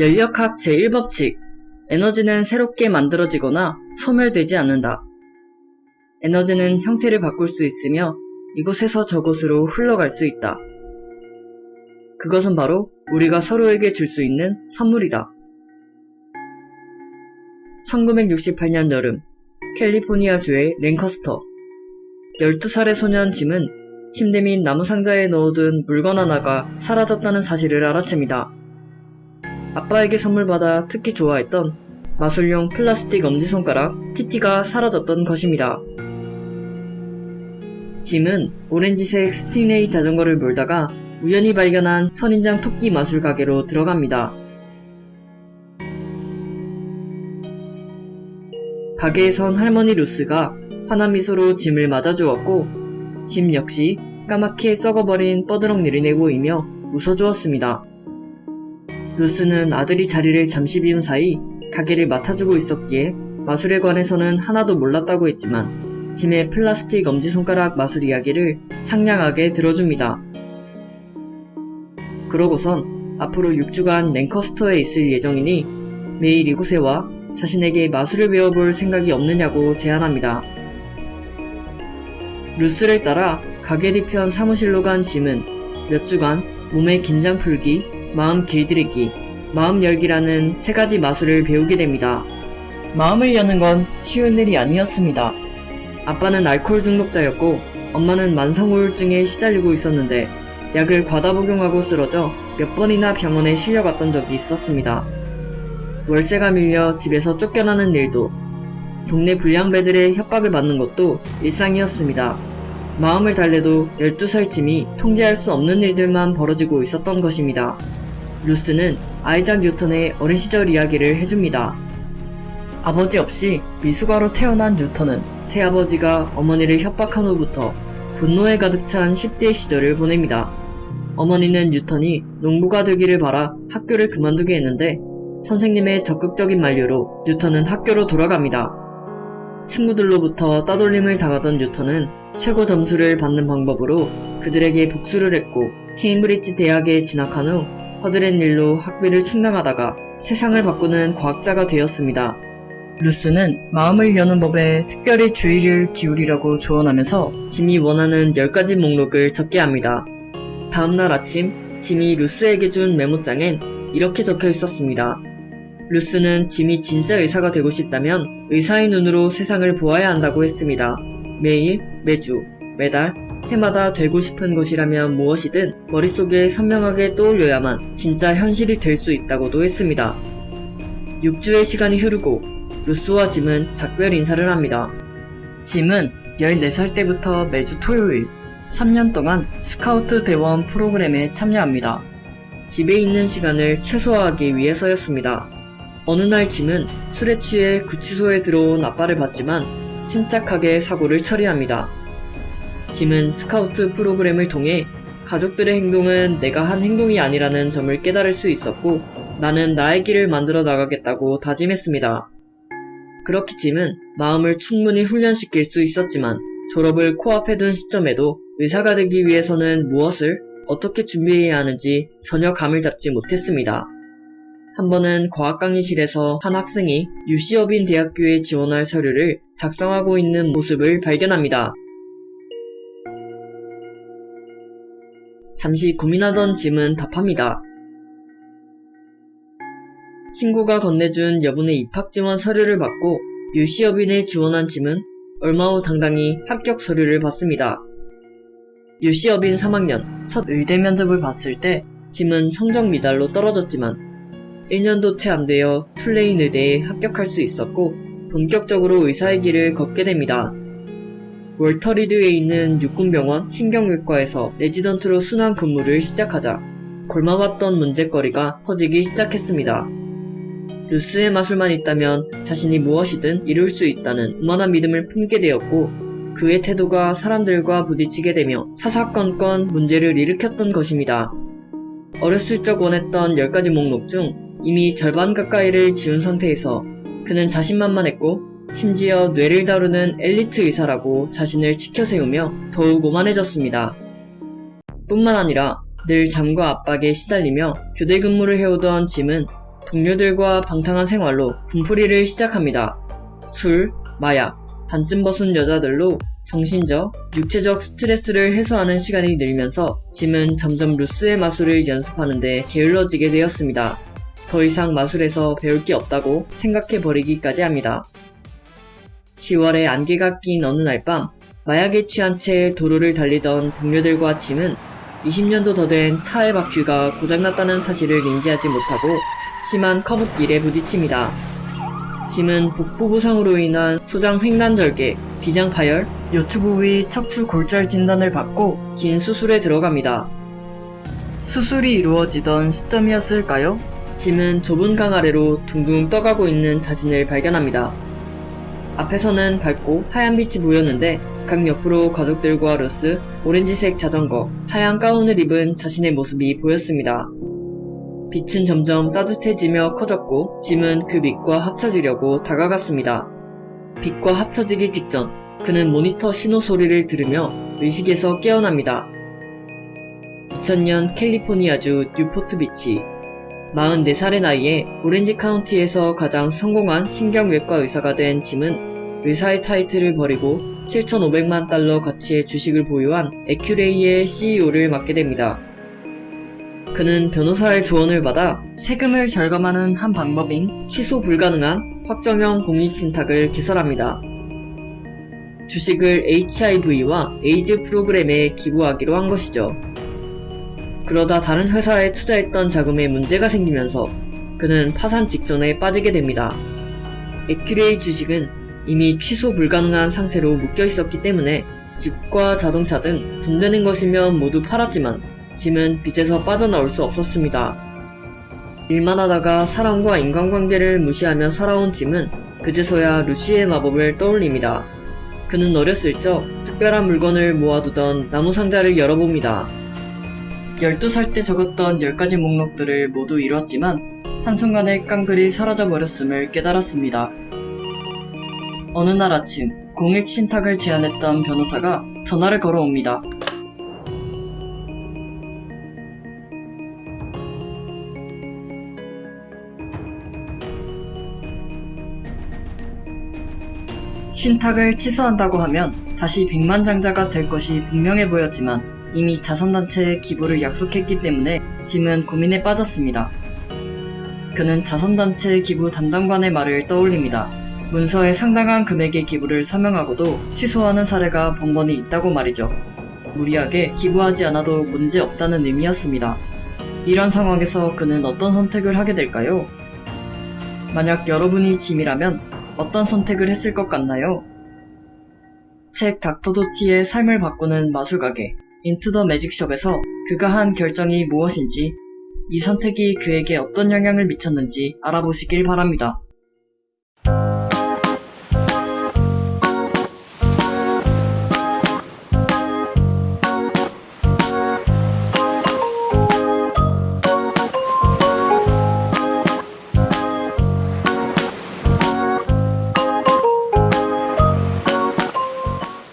연력학 제1법칙. 에너지는 새롭게 만들어지거나 소멸되지 않는다. 에너지는 형태를 바꿀 수 있으며 이곳에서 저곳으로 흘러갈 수 있다. 그것은 바로 우리가 서로에게 줄 수 있는 선물이다. 1968년 여름, 캘리포니아주의 랭커스터. 12살의 소년 짐은 침대 및 나무 상자에 넣어둔 물건 하나가 사라졌다는 사실을 알아챕니다. 아빠에게 선물 받아 특히 좋아했던 마술용 플라스틱 엄지손가락 TT가 사라졌던 것입니다. 짐은 오렌지색 스팅레이 자전거를 몰다가 우연히 발견한 선인장 토끼 마술 가게로 들어갑니다. 가게에선 할머니 루스가 환한 미소로 짐을 맞아주었고 짐 역시 까맣게 썩어버린 뻐드렁니를 내보이며 웃어주었습니다. 루스는 아들이 자리를 잠시 비운 사이 가게를 맡아주고 있었기에 마술에 관해서는 하나도 몰랐다고 했지만 짐의 플라스틱 엄지손가락 마술 이야기를 상냥하게 들어줍니다. 그러고선 앞으로 6주간 랭커스터에 있을 예정이니 매일 이곳에 와 자신에게 마술을 배워볼 생각이 없느냐고 제안합니다. 루스를 따라 가게 뒤편 사무실로 간 짐은 몇 주간 몸의 긴장 풀기, 마음 길들이기, 마음 열기라는 세 가지 마술을 배우게 됩니다. 마음을 여는 건 쉬운 일이 아니었습니다. 아빠는 알코올 중독자였고 엄마는 만성 우울증에 시달리고 있었는데 약을 과다 복용하고 쓰러져 몇 번이나 병원에 실려갔던 적이 있었습니다. 월세가 밀려 집에서 쫓겨나는 일도 동네 불량배들의 협박을 받는 것도 일상이었습니다. 마음을 달래도 12살 짐이 통제할 수 없는 일들만 벌어지고 있었던 것입니다. 루스는 아이작 뉴턴의 어린 시절 이야기를 해줍니다. 아버지 없이 미숙아로 태어난 뉴턴은 새아버지가 어머니를 협박한 후부터 분노에 가득 찬 10대 시절을 보냅니다. 어머니는 뉴턴이 농부가 되기를 바라 학교를 그만두게 했는데 선생님의 적극적인 만류로 뉴턴은 학교로 돌아갑니다. 친구들로부터 따돌림을 당하던 뉴턴은 최고 점수를 받는 방법으로 그들에게 복수를 했고 케임브리지 대학에 진학한 후 허드렛 일로 학비를 충당하다가 세상을 바꾸는 과학자가 되었습니다. 루스는 마음을 여는 법에 특별히 주의를 기울이라고 조언하면서 짐이 원하는 10가지 목록을 적게 합니다. 다음날 아침 짐이 루스에게 준 메모장엔 이렇게 적혀 있었습니다. 루스는 짐이 진짜 의사가 되고 싶다면 의사의 눈으로 세상을 보아야 한다고 했습니다. 매일, 매주, 매달, 해마다 되고 싶은 것이라면 무엇이든 머릿속에 선명하게 떠올려야만 진짜 현실이 될 수 있다고도 했습니다. 6주의 시간이 흐르고 루스와 짐은 작별 인사를 합니다. 짐은 14살 때부터 매주 토요일 3년 동안 스카우트 대원 프로그램에 참여합니다. 집에 있는 시간을 최소화하기 위해서였습니다. 어느 날 짐은 술에 취해 구치소에 들어온 아빠를 봤지만 침착하게 사고를 처리합니다. 짐은 스카우트 프로그램을 통해 가족들의 행동은 내가 한 행동이 아니라는 점을 깨달을 수 있었고 나는 나의 길을 만들어 나가겠다고 다짐했습니다. 그렇게 짐은 마음을 충분히 훈련시킬 수 있었지만 졸업을 코앞에 둔 시점에도 의사가 되기 위해서는 무엇을 어떻게 준비해야 하는지 전혀 감을 잡지 못했습니다. 한 번은 과학 강의실에서 한 학생이 유시어빈 대학교에 지원할 서류를 작성하고 있는 모습을 발견합니다. 잠시 고민하던 짐은 답합니다. 친구가 건네준 여분의 입학 지원 서류를 받고 유시어빈에 지원한 짐은 얼마 후 당당히 합격 서류를 받습니다. UC Irvine 3학년 첫 의대 면접을 봤을 때 짐은 성적 미달로 떨어졌지만 1년도 채 안 되어 툴레인 의대에 합격할 수 있었고 본격적으로 의사의 길을 걷게 됩니다. 월터리드에 있는 육군병원 신경외과에서 레지던트로 순환 근무를 시작하자 골마왔던 문제거리가 터지기 시작했습니다. 루스의 마술만 있다면 자신이 무엇이든 이룰 수 있다는 오만한 믿음을 품게 되었고 그의 태도가 사람들과 부딪히게 되며 사사건건 문제를 일으켰던 것입니다. 어렸을 적 원했던 10가지 목록 중 이미 절반 가까이를 지운 상태에서 그는 자신만만했고 심지어 뇌를 다루는 엘리트 의사라고 자신을 치켜세우며 더욱 오만해졌습니다. 뿐만 아니라 늘 잠과 압박에 시달리며 교대 근무를 해오던 짐은 동료들과 방탕한 생활로 분풀이를 시작합니다. 술, 마약, 반쯤 벗은 여자들로 정신적, 육체적 스트레스를 해소하는 시간이 늘면서 짐은 점점 루스의 마술을 연습하는데 게을러지게 되었습니다. 더 이상 마술에서 배울 게 없다고 생각해버리기까지 합니다. 10월에 안개가 낀 어느 날 밤, 마약에 취한 채 도로를 달리던 동료들과 짐은 20년도 더 된 차의 바퀴가 고장났다는 사실을 인지하지 못하고 심한 커브길에 부딪힙니다. 짐은 복부 부상으로 인한 소장 횡단절개, 비장 파열, 요추 부 위 척추 골절 진단을 받고 긴 수술에 들어갑니다. 수술이 이루어지던 시점이었을까요? 짐은 좁은 강 아래로 둥둥 떠가고 있는 자신을 발견합니다. 앞에서는 밝고 하얀 빛이 보였는데 강 옆으로 가족들과 루스, 오렌지색 자전거, 하얀 가운을 입은 자신의 모습이 보였습니다. 빛은 점점 따뜻해지며 커졌고 짐은 그 빛과 합쳐지려고 다가갔습니다. 빛과 합쳐지기 직전 그는 모니터 신호 소리를 들으며 의식에서 깨어납니다. 2000년 캘리포니아주 뉴포트 비치 44살의 나이에 오렌지 카운티에서 가장 성공한 신경외과 의사가 된 짐은 의사의 타이틀을 버리고 7,500만 달러 가치의 주식을 보유한 에큐레이의 CEO를 맡게 됩니다. 그는 변호사의 조언을 받아 세금을 절감하는 한 방법인 취소 불가능한 확정형 공익신탁을 개설합니다. 주식을 HIV와 에이즈 프로그램에 기부하기로 한 것이죠. 그러다 다른 회사에 투자했던 자금에 문제가 생기면서 그는 파산 직전에 빠지게 됩니다. 에큐레이 주식은 이미 취소 불가능한 상태로 묶여 있었기 때문에 집과 자동차 등 돈 되는 것이면 모두 팔았지만 짐은 빚에서 빠져나올 수 없었습니다. 일만 하다가 사람과 인간관계를 무시하며 살아온 짐은 그제서야 루시의 마법을 떠올립니다. 그는 어렸을 적 특별한 물건을 모아두던 나무 상자를 열어봅니다. 12살 때 적었던 10가지 목록들을 모두 이뤘지만 한순간에 깡글이 사라져버렸음을 깨달았습니다. 어느 날 아침 공익 신탁을 제안했던 변호사가 전화를 걸어옵니다. 신탁을 취소한다고 하면 다시 백만장자가 될 것이 분명해 보였지만 이미 자선단체에 기부를 약속했기 때문에 짐은 고민에 빠졌습니다. 그는 자선단체 기부 담당관의 말을 떠올립니다. 문서에 상당한 금액의 기부를 서명하고도 취소하는 사례가 번번이 있다고 말이죠. 무리하게 기부하지 않아도 문제 없다는 의미였습니다. 이런 상황에서 그는 어떤 선택을 하게 될까요? 만약 여러분이 짐이라면 어떤 선택을 했을 것 같나요? 책 닥터 도티의 삶을 바꾸는 마술가게 인투 더 매직숍에서 그가 한 결정이 무엇인지 이 선택이 그에게 어떤 영향을 미쳤는지 알아보시길 바랍니다.